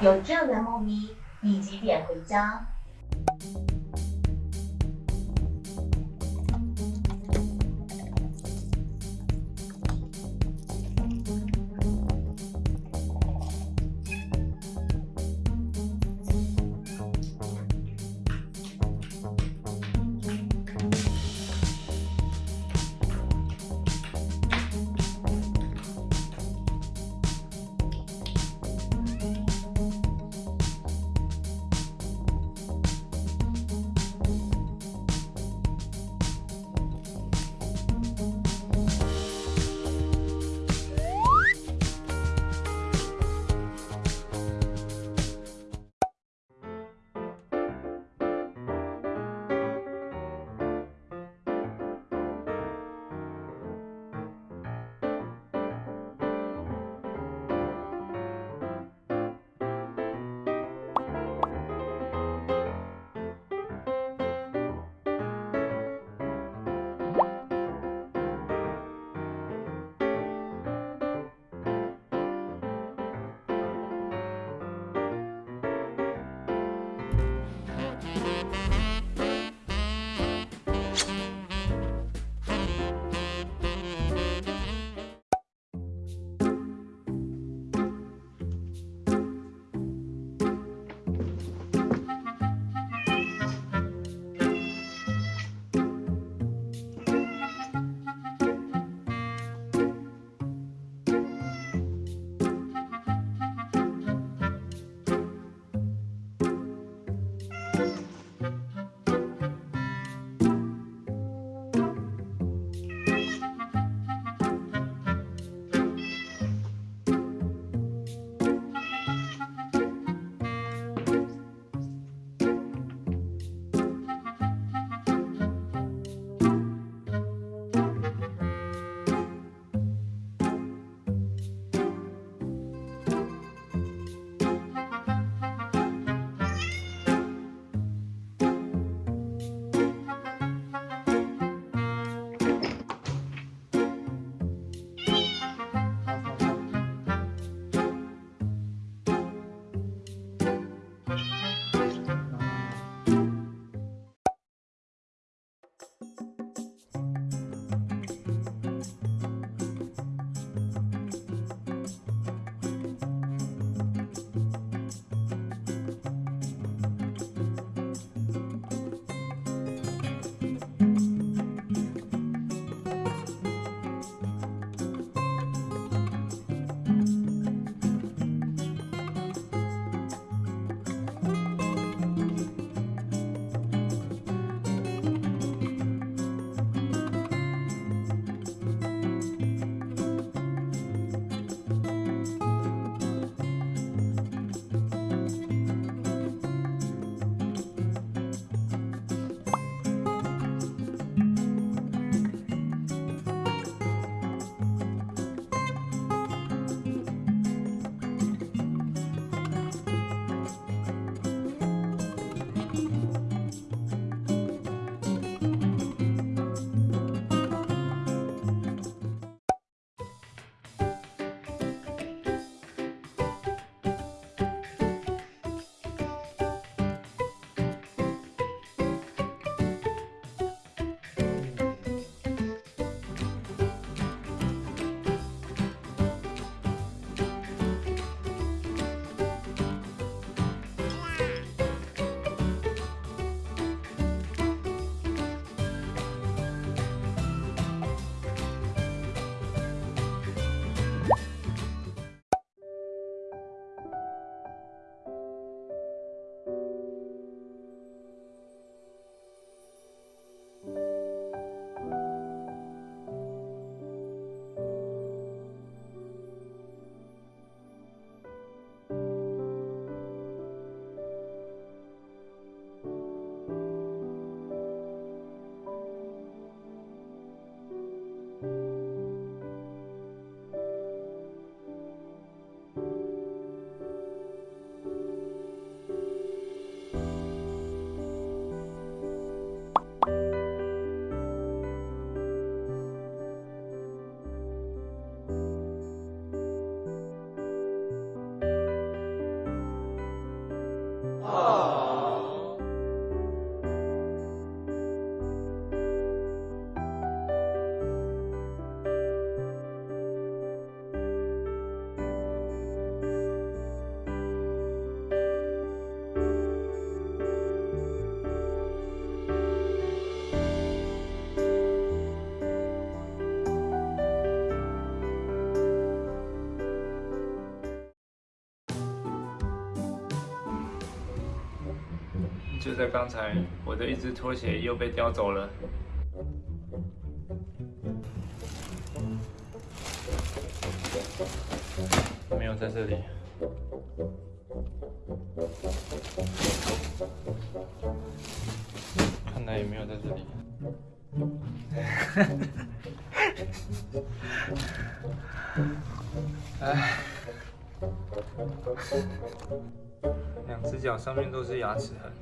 有这样的猫咪，你几点回家。就在刚才，我的一只拖鞋又被叼走了。没有在这里。看来也没有在这里。哎，两只脚上面都是牙齿痕。